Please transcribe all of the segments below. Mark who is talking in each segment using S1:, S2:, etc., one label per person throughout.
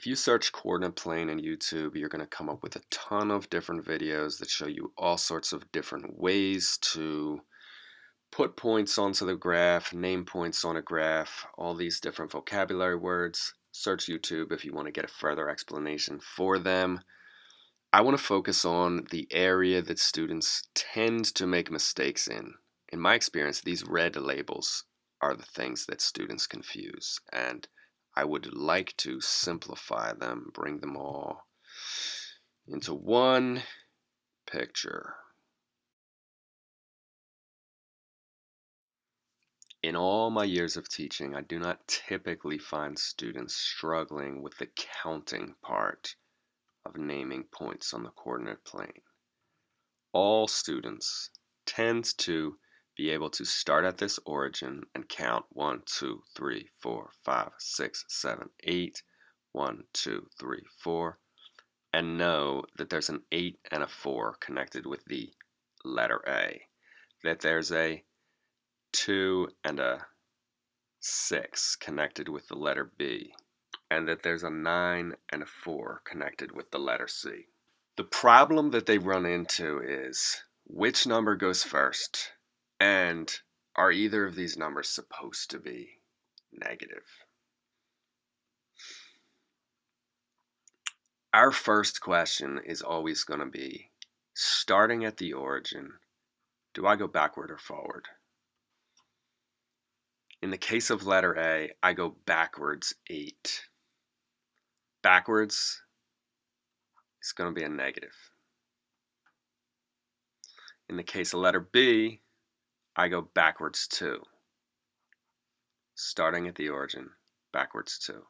S1: If you search coordinate plane in YouTube, you're going to come up with a ton of different videos that show you all sorts of different ways to put points onto the graph, name points on a graph, all these different vocabulary words. Search YouTube if you want to get a further explanation for them. I want to focus on the area that students tend to make mistakes in. In my experience, these red labels are the things that students confuse. And I would like to simplify them, bring them all into one picture. In all my years of teaching, I do not typically find students struggling with the counting part of naming points on the coordinate plane. All students tend to be able to start at this origin and count 1, 2, 3, 4, 5, 6, 7, 8, 1, 2, 3, 4, and know that there's an 8 and a 4 connected with the letter A, that there's a 2 and a 6 connected with the letter B, and that there's a 9 and a 4 connected with the letter C. The problem that they run into is which number goes first and are either of these numbers supposed to be negative? Our first question is always going to be, starting at the origin, do I go backward or forward? In the case of letter A, I go backwards 8. Backwards is going to be a negative. In the case of letter B, I go backwards 2. Starting at the origin, backwards 2.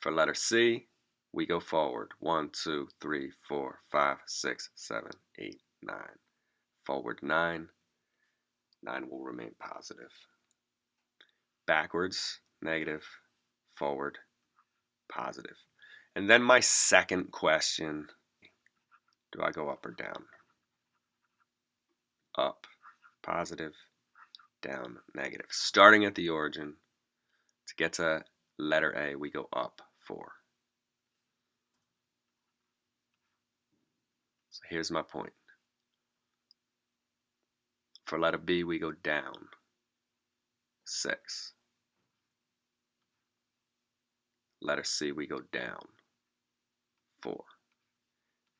S1: For letter C, we go forward 1, 2, 3, 4, 5, 6, 7, 8, 9. Forward 9. 9 will remain positive. Backwards, negative. Forward, positive. And then my second question, do I go up or down? Up positive, down, negative. Starting at the origin, to get to letter A, we go up 4. So here's my point. For letter B, we go down 6. Letter C, we go down 4.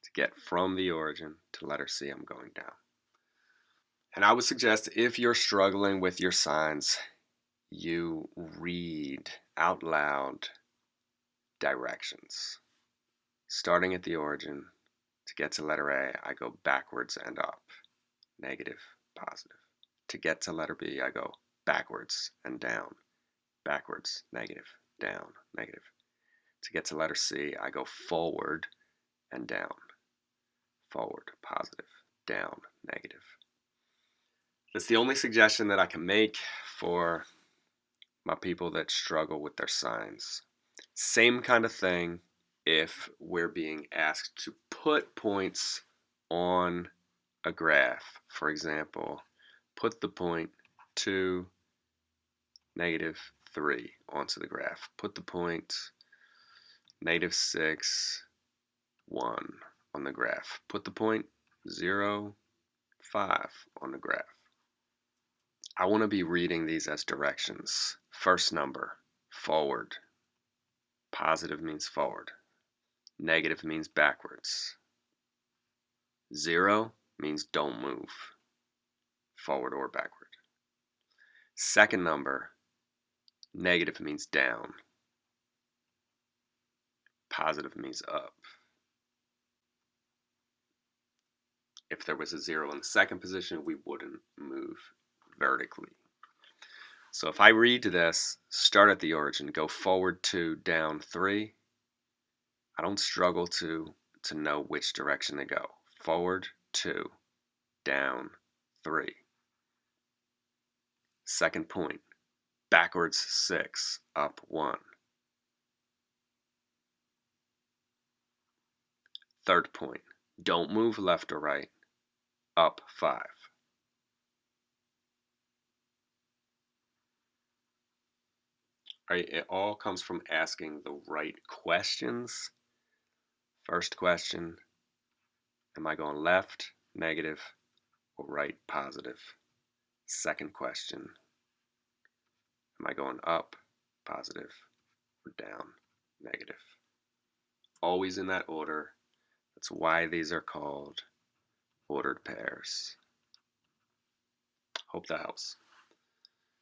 S1: To get from the origin to letter C, I'm going down. And I would suggest if you're struggling with your signs, you read out loud directions. Starting at the origin, to get to letter A, I go backwards and up, negative, positive. To get to letter B, I go backwards and down, backwards, negative, down, negative. To get to letter C, I go forward and down, forward, positive, down, negative. That's the only suggestion that I can make for my people that struggle with their signs. Same kind of thing if we're being asked to put points on a graph. For example, put the point 2, negative 3 onto the graph. Put the point negative 6, 1 on the graph. Put the point 0, 5 on the graph. I want to be reading these as directions. First number, forward. Positive means forward. Negative means backwards. Zero means don't move, forward or backward. Second number, negative means down. Positive means up. If there was a zero in the second position, we wouldn't move vertically. So if I read this, start at the origin, go forward two, down three, I don't struggle to, to know which direction to go. Forward two, down three. Second point, backwards six, up one. Third point, don't move left or right, up five. Right? It all comes from asking the right questions. First question Am I going left, negative, or right, positive? Second question Am I going up, positive, or down, negative? Always in that order. That's why these are called ordered pairs. Hope that helps.